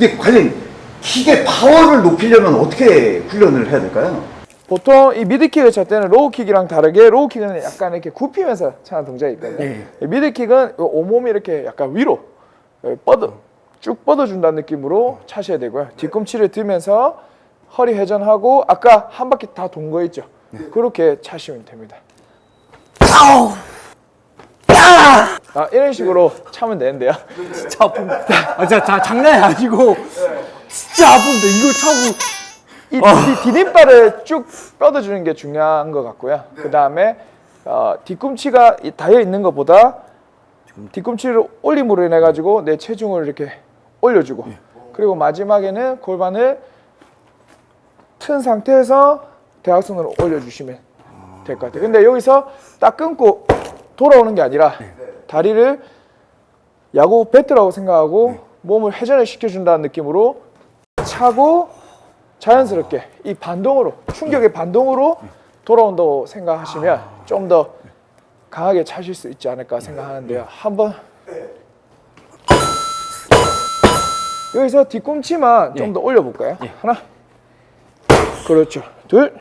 근데 관련 킥의 파워를 높이려면 어떻게 훈련을 해야 될까요? 보통 이 mid kick을 찰 때는 low kick이랑 다르게 low kick은 약간 이렇게 굽히면서 차는 동작이 있거든요. 예. 이 mid kick은 온몸이 이렇게 약간 위로 예, 뻗어 쭉 뻗어준다는 느낌으로 차셔야 되고요. 뒤꿈치를 들면서 허리 회전하고 아까 한 바퀴 다 돈 거 있죠. 그렇게 차시면 됩니다. 아, 이런 식으로 차면 되는데요. 진짜 아픕니다. 아, 진짜 자, 장난이 아니고 진짜 아픈데 이걸 차고 이 뒤- 디딤발을 쭉 뻗어주는 게 중요한 것 같고요. 그 다음에 어, 뒤꿈치가 이- 닿여 있는 것보다 뒤꿈치를 올림으로 인해 가지고 내 체중을 이렇게 올려주고 그리고 마지막에는 골반을 튼 상태에서 대각선으로 올려주시면 될 것 같아요. 근데 여기서 딱 끊고 돌아오는 게 아니라 다리를 야구 배트라고 생각하고 몸을 회전을 시켜준다는 느낌으로 차고 자연스럽게 이 반동으로 충격의 반동으로 돌아온다고 생각하시면 좀 더 강하게 차실 수 있지 않을까 생각하는데요. 한번. 여기서 뒤꿈치만 좀 더 올려볼까요? 하나, 그렇죠. 둘,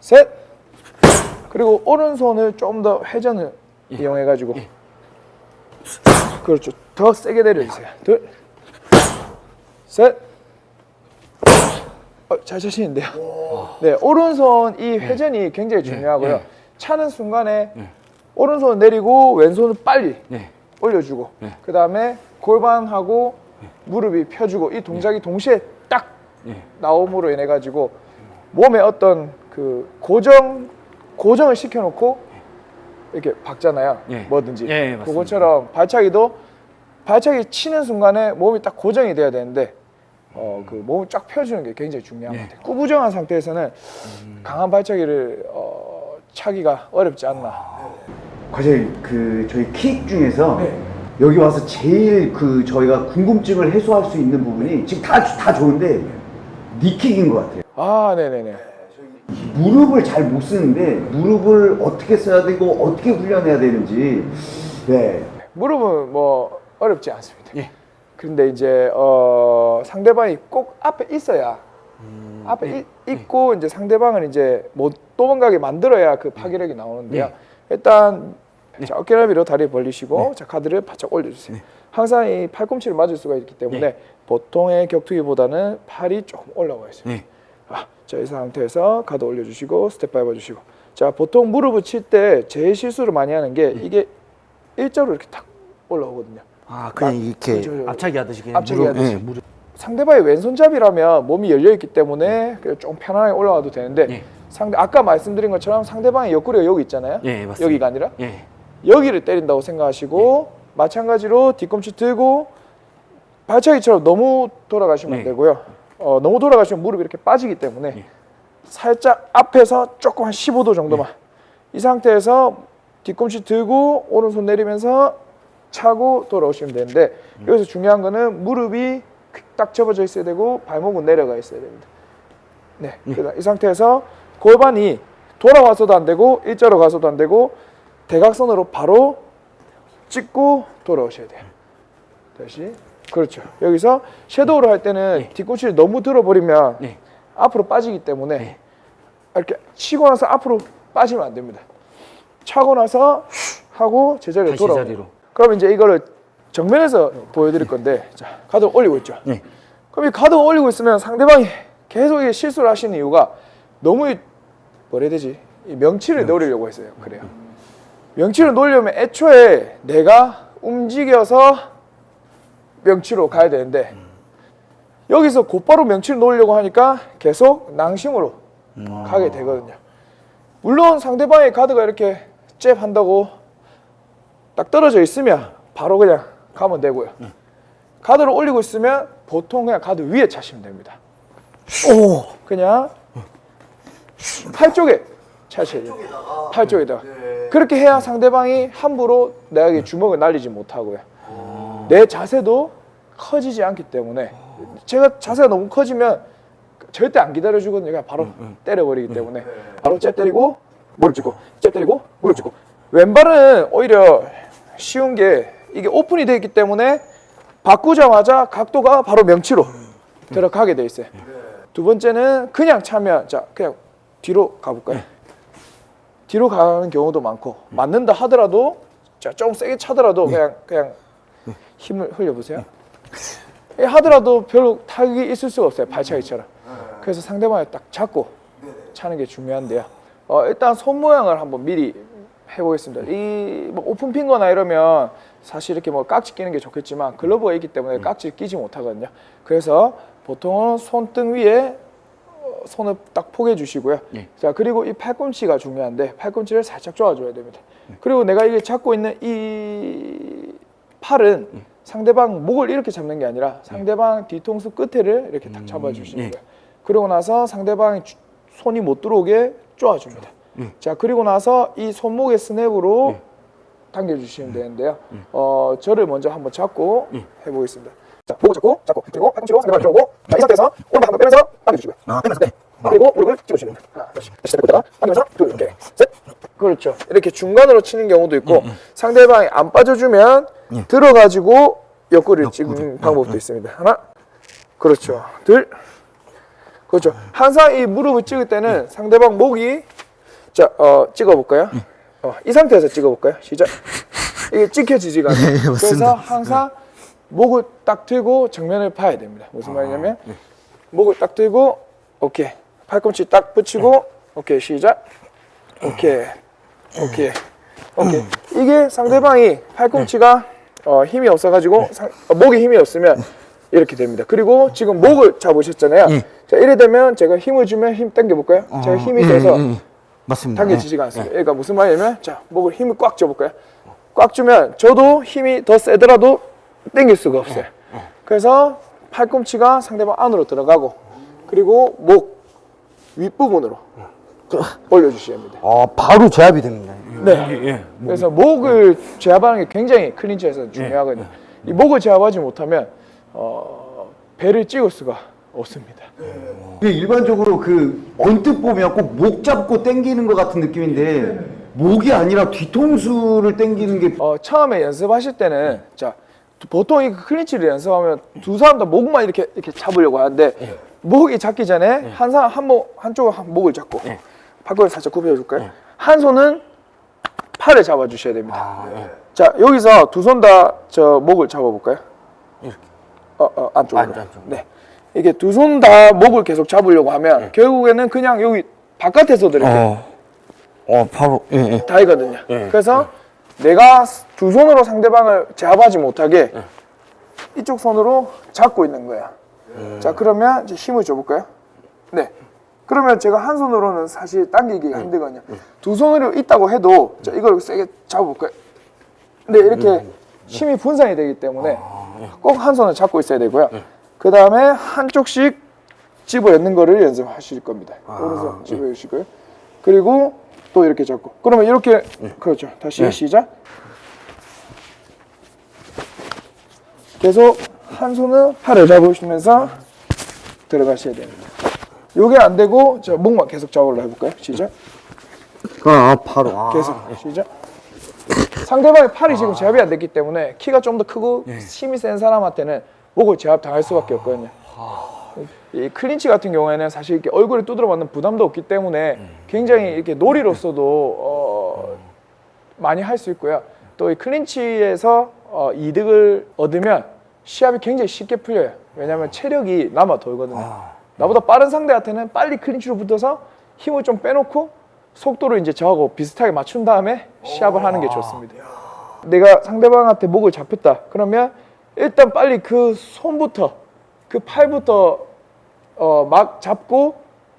셋, 그리고 오른손을 좀 더 회전을 이용해 가지고 그렇죠. 더 세게 내려주세요. 둘, 셋. 어, 잘 차시는데요. 네, 오른손 이 회전이 굉장히 중요하고요. 예. 차는 순간에 오른손 내리고 왼손을 빨리 네. 올려주고 네. 그 다음에 골반하고 무릎이 펴주고 이 동작이 동시에 딱 예. 나옴으로 인해 가지고 몸에 어떤 그 고정 고정을 시켜놓고 이렇게 박잖아요. 예. 뭐든지 예, 예. 그것처럼 발차기도 발차기 치는 순간에 몸이 딱 고정이 돼야 되는데 어, 그 몸을 쫙 펴주는 게 굉장히 중요한 예. 것 같아요. 꾸부정한 상태에서는 강한 발차기를 어, 차기가 어렵지 않나. 과장님 그 저희 킥 중에서 네. 여기 와서 제일 그 저희가 궁금증을 해소할 수 있는 부분이 지금 다, 다 좋은데 니킥인 것 같아요. 아, 네네네. 무릎을 잘 못 쓰는데 무릎을 어떻게 써야 되고 어떻게 훈련해야 되는지 네. 무릎은 뭐 어렵지 않습니다. 예. 근데 이제 어, 상대방이 꼭 앞에 있어야 음, 앞에 네. 이- 있고 이제 상대방을 이제 못 도망가게 만들어야 그 파괴력이 나오는데요. 네. 일단 자, 어깨너비로 다리 벌리시고 네. 자 가드를 바짝 올려주세요. 항상 이 팔꿈치를 맞을 수가 있기 때문에 네. 보통의 격투기보다는 팔이 조금 올라와 있어요. 네. 아, 자, 이 상태에서 가드 올려주시고 스텝 밟아주시고 자 보통 무릎을 칠 때 제일 실수를 많이 하는 게 이게 일자로 이렇게 탁 올라오거든요. 아 그냥 이렇게 그죠. 앞차기 하듯이 그냥 앞차기 무릎, 하듯이. 예, 무릎. 상대방이 왼손잡이라면 몸이 열려 있기 때문에 그냥 좀 편안하게 올라와도 되는데 예. 상대 아까 말씀드린 것처럼 상대방의 옆구리가 여기 있잖아요. 예, 맞습니다. 여기가 아니라 예. 여기를 때린다고 생각하시고 마찬가지로 뒤꿈치 들고 발차기처럼 너무 돌아가시면 안 네. 되고요. 어, 너무 돌아가시면 무릎이 이렇게 빠지기 때문에 네. 살짝 앞에서 조금 한 15도 정도만 이 상태에서 뒤꿈치 들고 오른손 내리면서 차고 돌아오시면 되는데 여기서 중요한 거는 무릎이 딱 접어져 있어야 되고 발목은 내려가 있어야 됩니다. 네, 그다음 이 상태에서 골반이 돌아와서도 안 되고 일자로 가서도 안 되고 대각선으로 바로 찍고 돌아오셔야 돼요. 다시 그렇죠. 여기서 섀도우를 할 때는 뒤꿈치를 너무 들어버리면 네. 앞으로 빠지기 때문에 네. 이렇게 치고 나서 앞으로 빠지면 안 됩니다. 차고 나서 하고 제자리로 다시 돌아오. 자리로. 그럼 이제 이거를 정면에서 보여드릴 건데 자 가드 올리고 있죠. 네. 그럼 이 가드 올리고 있으면 상대방이 계속 이 실수를 하시는 이유가 너무 이 뭐라 해야 되지? 이 명치를 노리려고 했어요. 그래요. 명치를 노리려면 애초에 내가 움직여서 명치로 가야 되는데 여기서 곧바로 명치를 놓으려고 하니까 계속 낭심으로 가게 되거든요. 물론 상대방의 가드가 이렇게 잽 한다고 딱 떨어져 있으면 바로 그냥 가면 되고요. 가드를 올리고 있으면 보통 그냥 가드 위에 차시면 됩니다. 오. 그냥 팔 쪽에 차셔야 돼요. 팔 쪽에다가. 그렇게 해야 상대방이 함부로 내게 주먹을 날리지 못하고요. 내 자세도 커지지 않기 때문에 제가 자세가 너무 커지면 절대 안 기다려주거든요. 그냥 바로 때려버리기 때문에. 바로 잽 때리고 무릎 짚고 잽 때리고 무릎 짚고. 왼발은 오히려 쉬운 게 이게 오픈이 되어 있기 때문에 바꾸자마자 각도가 바로 명치로 들어가게 돼 있어요. 두 번째는 그냥 차면 자 그냥 뒤로 가볼까요? 뒤로 가는 경우도 많고 맞는다 하더라도 자좀 세게 차더라도 그냥 그냥 힘을 흘려보세요. 예, 하더라도 별로 타격이 있을 수가 없어요 발차기처럼. 그래서 상대방을 딱 잡고 차는 게 중요한데요. 어, 일단 손 모양을 한번 미리 해보겠습니다. 이 뭐 오픈 핀 거나 이러면 사실 이렇게 뭐 깍지 끼는 게 좋겠지만 글러브가 있기 때문에 깍지 끼지 못하거든요. 그래서 보통은 손등 위에 어, 손을 딱 포개 주시고요. 자 그리고 이 팔꿈치가 중요한데 팔꿈치를 살짝 조아줘야 됩니다. 그리고 내가 이게 잡고 있는 이 팔은 상대방 목을 이렇게 잡는 게 아니라 상대방 뒤통수 끝에를 이렇게 딱 잡아주시는 거예요. 그리고 나서 상대방이 주- 손이 못 들어오게 쪼아줍니다. 자 그리고 나서 이 손목의 스냅으로 당겨주시면 되는데요. 어 저를 먼저 한번 잡고 해보겠습니다. 자, 목을 잡고 잡고 그리고 팔꿈치로 상대방을 들어오고 자, 이 상태에서 오른발 한번 빼면서 당겨주시고요. 빼면서 빼. 그리고 무릎을 찍어주시면 됩니다. 하나, 다시 다시 잡고 있다가 당겨서 둘, 이렇게 셋. 그렇죠. 이렇게 중간으로 치는 경우도 있고 상대방이 안 빠져주면 들어가지고 옆구리를 찍는 방법도 있습니다. 하나, 그렇죠. 둘, 그렇죠. 항상 이 무릎을 찍을 때는 상대방 목이 자, 어, 찍어볼까요? 어, 이 상태에서 찍어볼까요? 시작. 이게 찍혀지지가 않아요. 그래서 항상 목을 딱 들고 정면을 봐야 됩니다. 무슨 말이냐면 목을 딱 들고 오케이 팔꿈치 딱 붙이고 오케이 시작. 오케이 오케이 오케이 이게 상대방이 팔꿈치가 어, 힘이 없어가지고 상- 어, 목에 힘이 없으면 이렇게 됩니다. 그리고 지금 목을 잡으셨잖아요. 자 이래 되면 제가 힘을 주면 힘 당겨 볼까요? 제가 힘이 돼서 맞습니다. 당겨지지가 않습니다. 그러니까 무슨 말이냐면 자 목을 힘을 꽉 줘볼까요? 꽉 주면 저도 힘이 더 세더라도 당길 수가 없어요. 그래서 팔꿈치가 상대방 안으로 들어가고 그리고 목 윗부분으로 올려주셔야 합니다. 아 바로 제압이 됩니다. 네. 그래서 목을 제압하는 게 굉장히 클린치에서 중요하거든요. 이 목을 제압하지 못하면 어, 배를 찍을 수가 없습니다. 근데 일반적으로 그 언뜻 보면 꼭 목 잡고 당기는 것 같은 느낌인데 목이 아니라 뒤통수를 당기는 게 어, 처음에 연습하실 때는 자 보통 이 클린치를 연습하면 두 사람 다 목만 이렇게 이렇게 잡으려고 하는데 목이 잡기 전에 한 사람 한목 한쪽은 한 목을 잡고 팔꿈치 살짝 굽혀 줄까요? 한 손은 팔을 잡아 주셔야 됩니다. 자 여기서 두 손 다 저 목을 잡아 볼까요? 이렇게. 어, 어 안쪽으로. 안- 안쪽으로. 네. 이게 두 손 다 목을 계속 잡으려고 하면 결국에는 그냥 여기 바깥에서도 이렇게 어, 어 바로 예 예. 다이거든요. 그래서 내가 두 손으로 상대방을 제압하지 못하게 이쪽 손으로 잡고 있는 거야. 자 그러면 이제 힘을 줘볼까요? 네. 그러면 제가 한 손으로는 사실 당기기가 힘들거든요. 두 손으로 있다고 해도 자 이걸 세게 잡아볼까요? 근데 이렇게 힘이 분산이 되기 때문에 꼭한 손을 잡고 있어야 되고요. 그 다음에 한쪽씩 집어넣는 거를 연습하실 겁니다. 오른손 집어주시고요. 그리고 또 이렇게 잡고. 그러면 이렇게 그렇죠. 다시 시작. 계속 한 손은 팔을 잡으시면서 들어가셔야 됩니다. 요게 안 되고 자 목만 계속 잡으려 해볼까요? 시작. 아 바로 아. 계속 시작. 상대방의 팔이 지금 제압이 안 됐기 때문에 키가 좀 더 크고 힘이 센 사람한테는 목을 제압 당할 수밖에 없거든요. 이 클린치 같은 경우에는 사실 이렇게 얼굴에 두드려 맞는 부담도 없기 때문에 굉장히 이렇게 놀이로서도 어, 많이 할 수 있고요. 또 이 클린치에서 어, 이득을 얻으면 시합이 굉장히 쉽게 풀려요. 왜냐하면 체력이 남아 돌거든요. 나보다 빠른 상대한테는 빨리 클린치로 붙어서 힘을 좀 빼놓고 속도를 이제 저하고 비슷하게 맞춘 다음에 시합을 하는 게 좋습니다. 내가 상대방한테 목을 잡혔다. 그러면 일단 빨리 그 손부터 그 팔부터 어, 막 잡고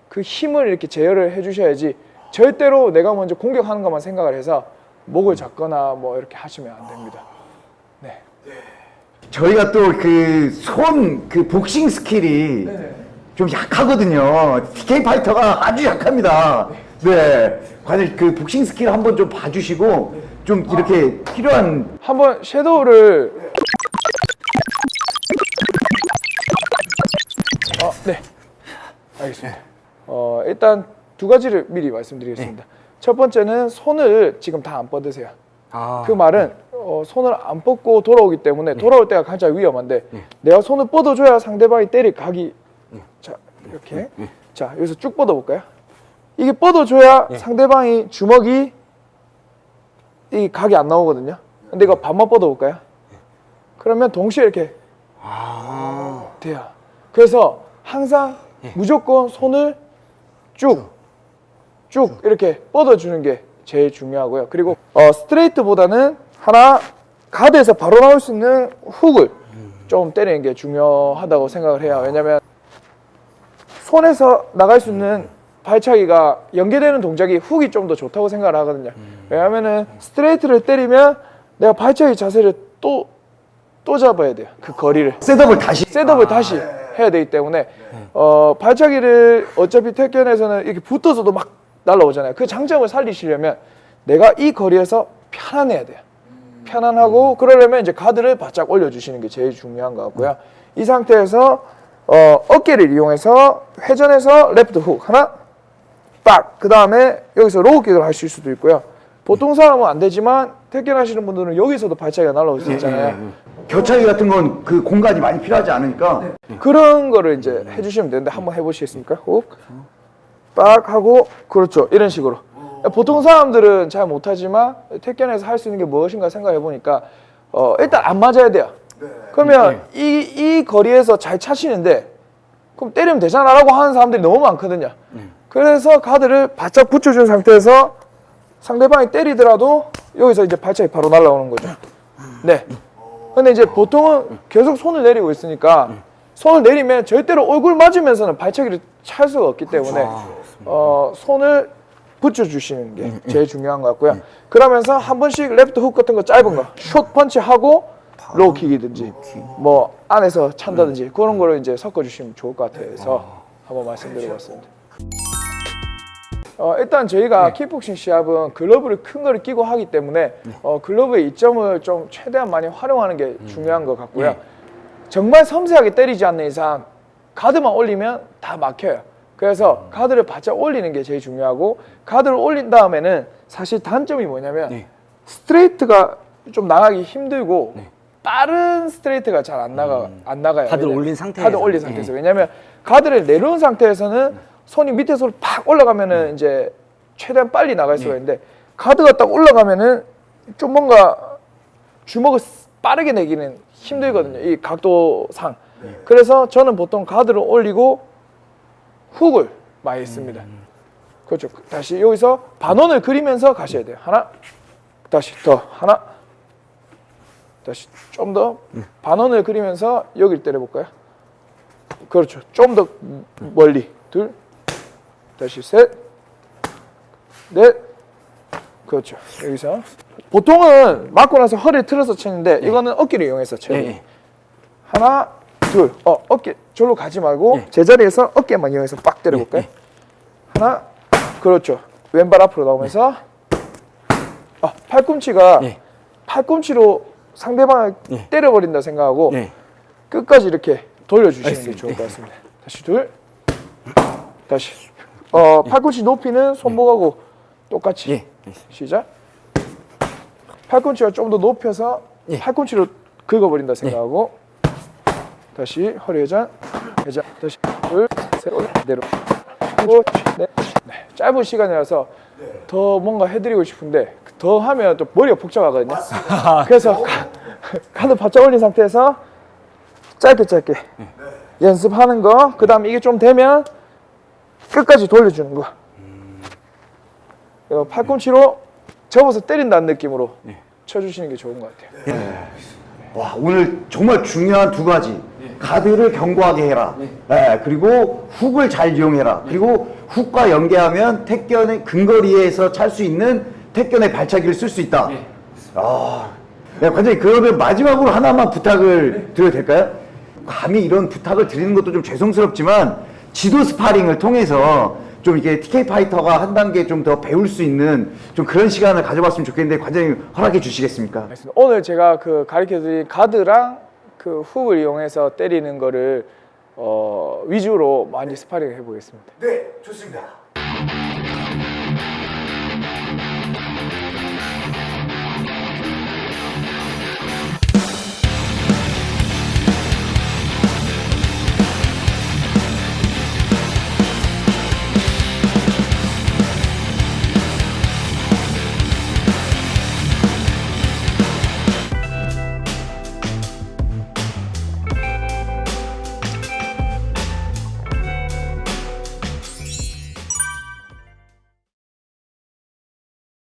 그 힘을 이렇게 제어를 해주셔야지 절대로 내가 먼저 공격하는 것만 생각을 해서 목을 잡거나 뭐 이렇게 하시면 안 됩니다. 네. 저희가 또 그 손그 복싱 skill이 좀 약하거든요. TK 파이터가 아주 약합니다. 네. 과연 그 복싱 스킬 한번 좀 봐주시고 좀 이렇게 필요한 한번 섀도우를 어, 네. 알겠습니다. 어, 일단 두 가지를 미리 말씀드리겠습니다. 첫 번째는 손을 지금 다 안 뻗으세요. 아. 그 말은 어, 어, 손을 안 뻗고 돌아오기 때문에 돌아올 때가 가장 위험한데 내가 손을 뻗어줘야 상대방이 때릴 각이 자 이렇게. 자 여기서 쭉 뻗어볼까요? 이게 뻗어줘야 상대방이 주먹이 이 각이 안 나오거든요. 근데 이거 반만 뻗어볼까요? 그러면 동시에 이렇게 돼요. 그래서 항상 무조건 손을 쭉, 쭉. 이렇게 뻗어주는 게 제일 중요하고요. 그리고 어, 스트레이트보다는 하나 가드에서 바로 나올 수 있는 훅을 좀 때리는 게 중요하다고 생각을 해요. 왜냐면 손에서 나갈 수 있는 발차기가 연계되는 동작이 훅이 좀 더 좋다고 생각을 하거든요. 왜냐면은 스트레이트를 때리면 내가 발차기 자세를 또, 또 잡아야 돼요. 그 거리를. setup을 다시 setup을 다시 해야 되기 때문에 어, 발차기를 어차피 태권에서는 이렇게 붙어서도 막 날라오잖아요. 그 장점을 살리시려면 내가 이 거리에서 편안해야 돼요. 편안하고 그러려면 이제 가드를 바짝 올려주시는 게 제일 중요한 것 같고요. 이 상태에서 어, 어깨를 이용해서 회전해서 레프트 훅 하나 빡! 그 다음에 여기서 low kick을 하실 수도 있고요. 보통 사람은 안 되지만 태권 하시는 분들은 여기서도 발차기가 날라올 수 있잖아요. 옆차기 같은 건 그 공간이 많이 필요하지 않으니까 그런 거를 이제 해주시면 되는데 한번 해보시겠습니까? 훅, 빡 하고 그렇죠 이런 식으로. 보통 사람들은 잘 못하지만 태권에서 할 수 있는 게 무엇인가 생각해 보니까 어, 일단 안 맞아야 돼요. 그러면 이, 이 거리에서 잘 차시는데 그럼 때리면 되잖아 라고 하는 사람들이 너무 많거든요. 그래서 가드를 바짝 붙여준 상태에서 상대방이 때리더라도 여기서 이제 발차기 바로 날라오는 거죠. 네. 근데 이제 보통은 계속 손을 내리고 있으니까 손을 내리면 절대로 얼굴 맞으면서는 발차기를 찰 수가 없기 때문에 어, 손을 붙여주시는 게 제일 중요한 것 같고요. 그러면서 한 번씩 레프트 훅 같은 거 짧은 거, short punch 하고 low kick이든지 뭐 안에서 찬다든지 그런 거를 이제 섞어주시면 좋을 것 같아서 한번 말씀드려봤습니다. 어, 일단 저희가 킥복싱 시합은 글러브를 큰 거를 끼고 하기 때문에 어, 글러브의 이점을 좀 최대한 많이 활용하는 게 중요한 것 같고요. 정말 섬세하게 때리지 않는 이상 가드만 올리면 다 막혀요. 그래서 가드를 바짝 올리는 게 제일 중요하고 가드를 올린 다음에는 사실 단점이 뭐냐면 네. 스트레이트가 좀 나가기 힘들고 빠른 스트레이트가 잘 안 나가 안 나가요. 왜냐- 올린 상태에서. 가드 올린 상태에서 왜냐면 가드를 내려온 상태에서는 손이 밑에서 팍 올라가면은 이제 최대한 빨리 나갈 수가 있는데 가드가 딱 올라가면은 좀 뭔가 주먹을 스- 빠르게 내기는 힘들거든요. 이 각도상. 그래서 저는 보통 가드를 올리고 훅을 많이 씁니다. 그렇죠. 다시 여기서 반원을 그리면서 가셔야 돼요. 하나, 다시 더 하나, 다시 좀 더 반원을 그리면서 여기를 때려볼까요? 그렇죠. 좀 더 멀리 둘, 다시 셋, 넷, 그렇죠. 여기서 보통은 맞고 나서 허리를 틀어서 치는데 이거는 어깨를 이용해서 쳐요. 예, 예. 하나, 둘, 어 어깨 절로 가지 말고 예. 제자리에서 어깨만 이용해서 빡 때려볼까요? 예, 하나, 그렇죠. 왼발 앞으로 나오면서 아, 팔꿈치가 예. 팔꿈치로 상대방을 예. 때려버린다 생각하고 네. 끝까지 이렇게 돌려주시는 게 알겠습니다. 좋을 것 같습니다. 다시 둘, 다시. 어, 팔꿈치 높이는 손목하고 똑같이. 예. 시작. 팔꿈치가 좀 더 높여서 예. 팔꿈치로 긁어버린다 생각하고 다시 허리 회전, 회전, 다시 둘, 셋, 올려, 내려. 오, 네. 네. 짧은 시간이라서 더 뭔가 해드리고 싶은데 더 하면 또 머리가 복잡하거든요. 그래서 가- 가드 바짝 올린 상태에서 짧게 짧게 연습하는 거. 그 다음 이게 좀 되면 끝까지 돌려주는 거. 어, 팔꿈치로 접어서 때린다는 느낌으로 쳐주시는 게 좋은 것 같아요. 와 오늘 정말 중요한 두 가지 가드를 견고하게 해라. 네, 그리고 훅을 잘 이용해라. 그리고 훅과 연계하면 태견의 근거리에서 찰 수 있는 태견의 발차기를 쓸 수 있다. 아, 네, 관장님 그러면 마지막으로 하나만 부탁을 드려도 될까요? 감히 이런 부탁을 드리는 것도 좀 죄송스럽지만 지도 스파링을 통해서 좀 이게 TK 파이터가 한 단계 좀 더 배울 수 있는 좀 그런 시간을 가져봤으면 좋겠는데 관장님 허락해 주시겠습니까? 오늘 제가 그 가르쳐드린 가드랑 그 훅을 이용해서 때리는 거를 어, 위주로 많이 스파링 해보겠습니다. 네 좋습니다